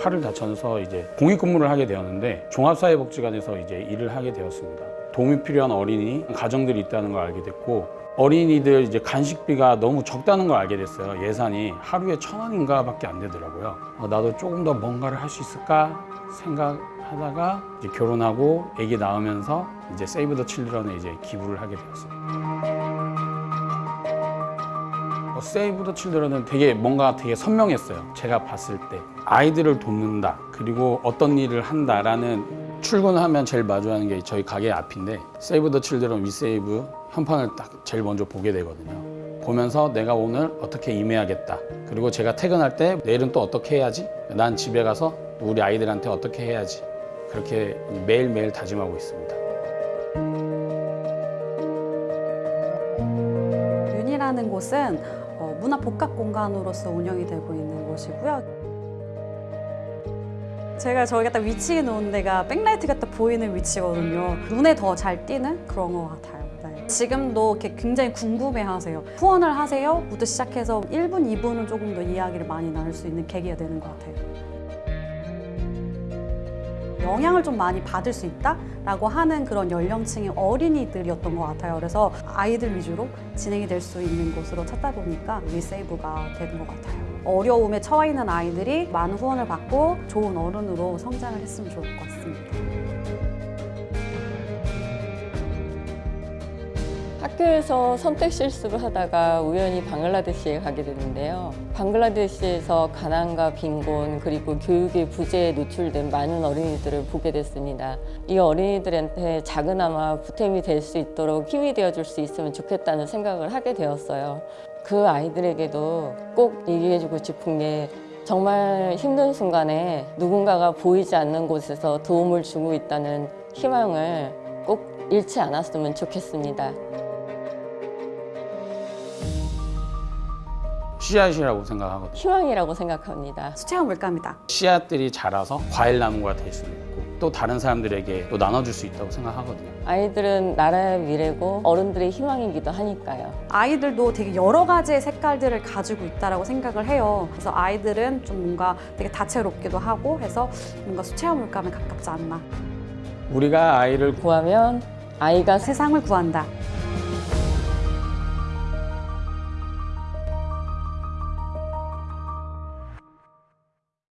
팔을 다쳐서 이제 공익근무를 하게 되었는데 종합사회복지관에서 이제 일을 하게 되었습니다. 도움이 필요한 어린이 가정들이 있다는 걸 알게 됐고 어린이들 이제 간식비가 너무 적다는 걸 알게 됐어요. 예산이 하루에 천 원인가 밖에 안 되더라고요. 어, 나도 조금 더 뭔가를 할 수 있을까 생각하다가 이제 결혼하고 아기 낳으면서 이제 세이브 더 칠드런에 이제 기부를 하게 되었어요. 어, 세이브 더 칠드런은 되게 뭔가 되게 선명했어요. 제가 봤을 때 아이들을 돕는다 그리고 어떤 일을 한다라는 출근하면 제일 마주하는 게 저희 가게 앞인데 세이브 더 칠드런 위세이브 현판을 딱 제일 먼저 보게 되거든요. 보면서 내가 오늘 어떻게 임해야겠다. 그리고 제가 퇴근할 때 내일은 또 어떻게 해야지? 난 집에 가서 우리 아이들한테 어떻게 해야지? 그렇게 매일매일 다짐하고 있습니다. 윤이라는 곳은 어, 문화 복합 공간으로서 운영이 되고 있는 곳이고요. 제가 저희가 딱 위치해 놓은 데가 백라이트가 딱 보이는 위치거든요. 눈에 더 잘 띄는 그런 것 같아요. 네. 지금도 이렇게 굉장히 궁금해하세요. 후원을 하세요? 부터 시작해서 1분, 2분은 조금 더 이야기를 많이 나눌 수 있는 계기가 되는 것 같아요. 영향을 좀 많이 받을 수 있다라고 하는 그런 연령층의 어린이들이었던 것 같아요. 그래서 아이들 위주로 진행이 될 수 있는 곳으로 찾다 보니까 리세이브가 되는 것 같아요. 어려움에 처해 있는 아이들이 많은 후원을 받고 좋은 어른으로 성장을 했으면 좋을 것 같습니다. 학교에서 선택 실습을 하다가 우연히 방글라데시에 가게 됐는데요. 방글라데시에서 가난과 빈곤 그리고 교육의 부재에 노출된 많은 어린이들을 보게 됐습니다. 이 어린이들한테 작은아마 보탬이 될 수 있도록 힘이 되어줄 수 있으면 좋겠다는 생각을 하게 되었어요. 그 아이들에게도 꼭 얘기해주고 싶은 게 정말 힘든 순간에 누군가가 보이지 않는 곳에서 도움을 주고 있다는 희망을 꼭 잃지 않았으면 좋겠습니다. 씨앗이라고 생각하거든요. 희망이라고 생각합니다. 수채화 물감이다. 씨앗들이 자라서 과일 나무가 될 수도 있고 또 다른 사람들에게 또 나눠줄 수 있다고 생각하거든요. 아이들은 나라의 미래고 어른들의 희망이기도 하니까요. 아이들도 되게 여러 가지의 색깔들을 가지고 있다라고 생각을 해요. 그래서 아이들은 좀 뭔가 되게 다채롭기도 하고 해서 뭔가 수채화 물감에 가깝지 않나. 우리가 아이를 구하면 아이가 세상을 구한다.